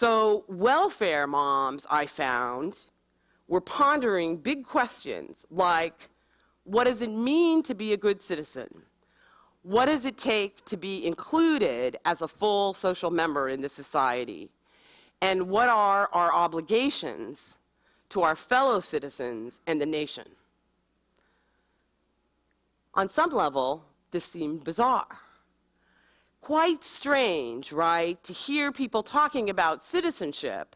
So, welfare moms, I found, were pondering big questions like what does it mean to be a good citizen? What does it take to be included as a full social member in this society? And what are our obligations to our fellow citizens and the nation? On some level, this seemed bizarre. Quite strange, right, to hear people talking about citizenship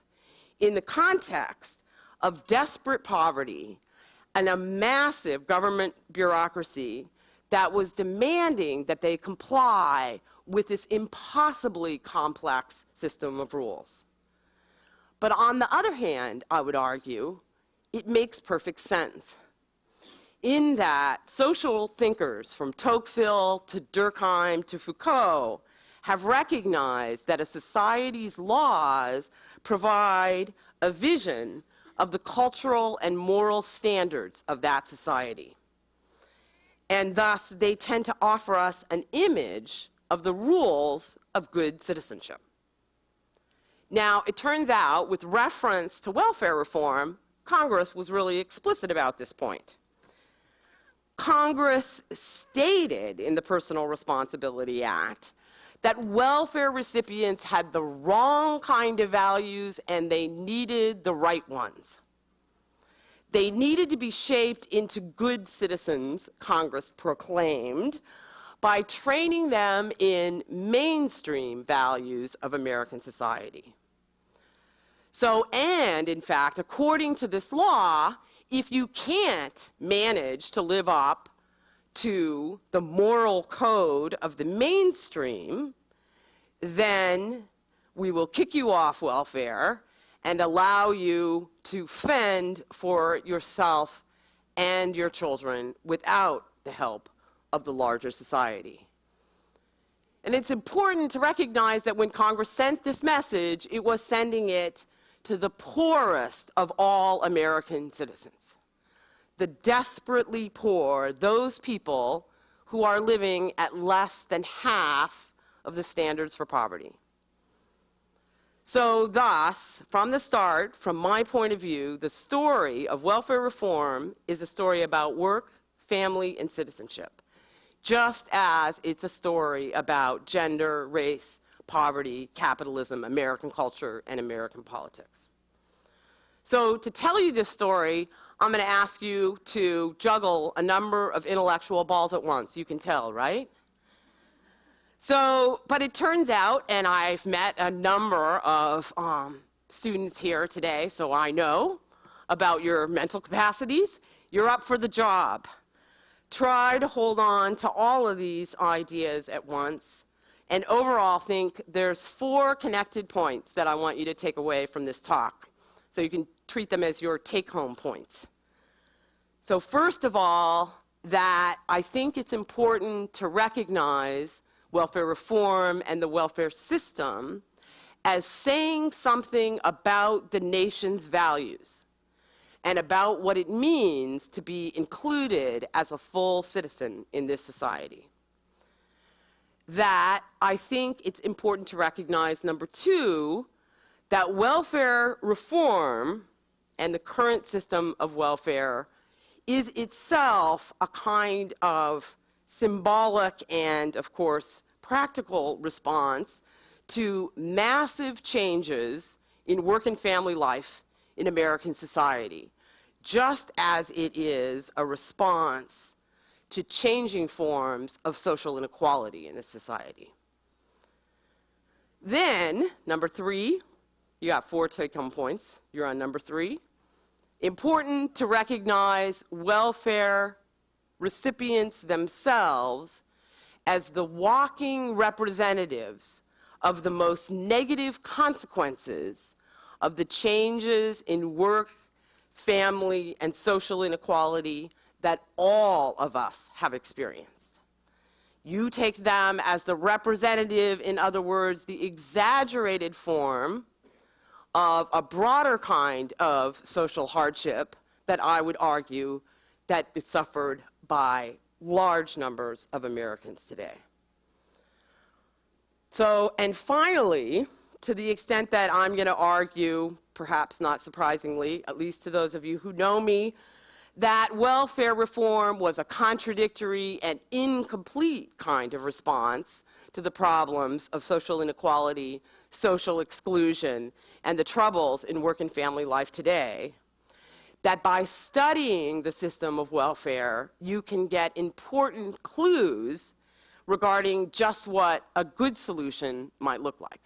in the context of desperate poverty and a massive government bureaucracy that was demanding that they comply with this impossibly complex system of rules. But on the other hand, I would argue, it makes perfect sense. In that social thinkers from Tocqueville to Durkheim to Foucault have recognized that a society's laws provide a vision of the cultural and moral standards of that society. And thus, they tend to offer us an image of the rules of good citizenship. Now, it turns out, with reference to welfare reform, Congress was really explicit about this point. Congress stated in the Personal Responsibility Act that welfare recipients had the wrong kind of values and they needed the right ones. They needed to be shaped into good citizens, Congress proclaimed, by training them in mainstream values of American society. So, and in fact, according to this law, if you can't manage to live up to the moral code of the mainstream, then we will kick you off welfare and allow you to fend for yourself and your children without the help of the larger society. And it's important to recognize that when Congress sent this message, it was sending it to the poorest of all American citizens. The desperately poor, those people who are living at less than half of the standards for poverty. So thus, from the start, from my point of view, the story of welfare reform is a story about work, family, and citizenship, just as it's a story about gender, race, poverty, capitalism, American culture, and American politics. So to tell you this story, I'm going to ask you to juggle a number of intellectual balls at once. You can tell, right? So, but it turns out, and I've met a number of um, students here today, so I know about your mental capacities. You're up for the job. Try to hold on to all of these ideas at once, and overall think there's four connected points that I want you to take away from this talk. So you can treat them as your take-home points. So first of all, that I think it's important to recognize welfare reform and the welfare system as saying something about the nation's values and about what it means to be included as a full citizen in this society. That I think it's important to recognize, number two, that welfare reform and the current system of welfare is itself a kind of symbolic and, of course, practical response to massive changes in work and family life in American society, just as it is a response to changing forms of social inequality in this society. Then, number three, you got four take-home points. You're on number three. Important to recognize welfare recipients themselves as the walking representatives of the most negative consequences of the changes in work, family, and social inequality that all of us have experienced. You take them as the representative, in other words, the exaggerated form of a broader kind of social hardship that I would argue that is suffered by large numbers of Americans today. So, and finally, to the extent that I'm going to argue, perhaps not surprisingly, at least to those of you who know me, that welfare reform was a contradictory and incomplete kind of response to the problems of social inequality, social exclusion, and the troubles in work and family life today, that by studying the system of welfare, you can get important clues regarding just what a good solution might look like.